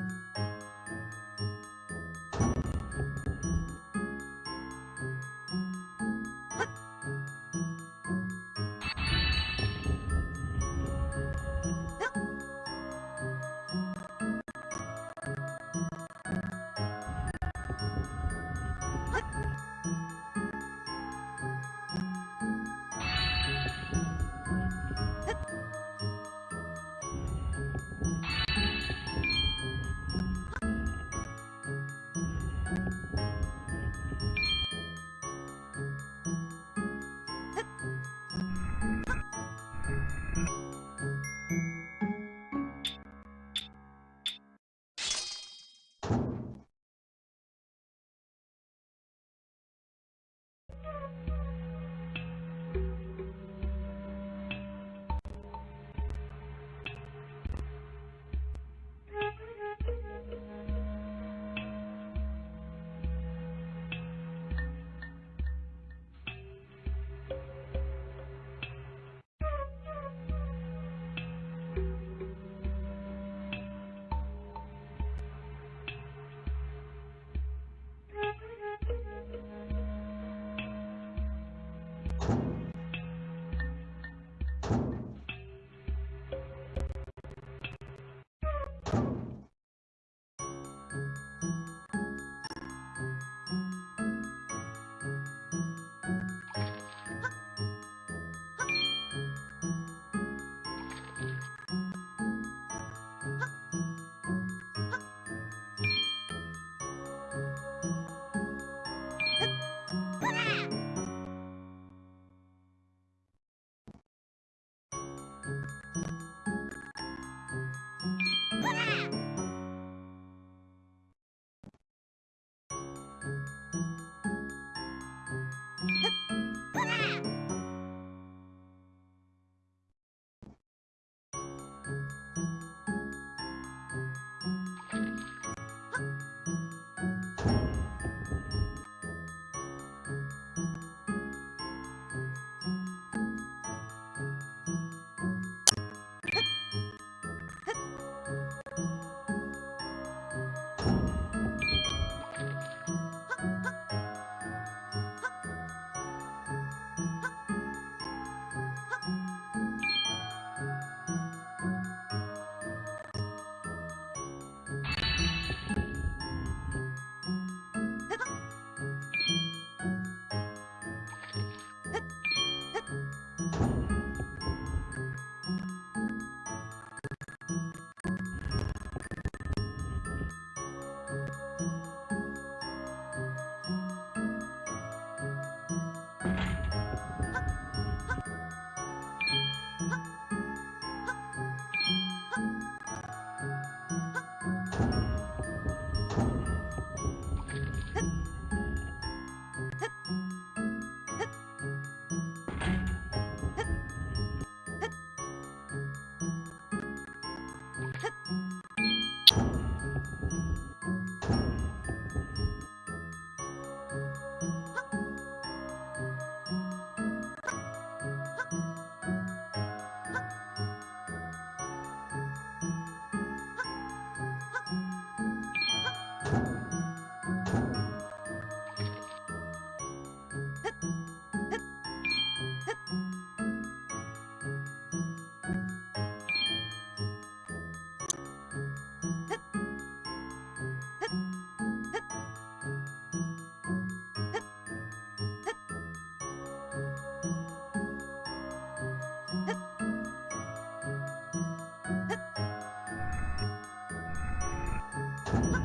うん。you. Ha ha!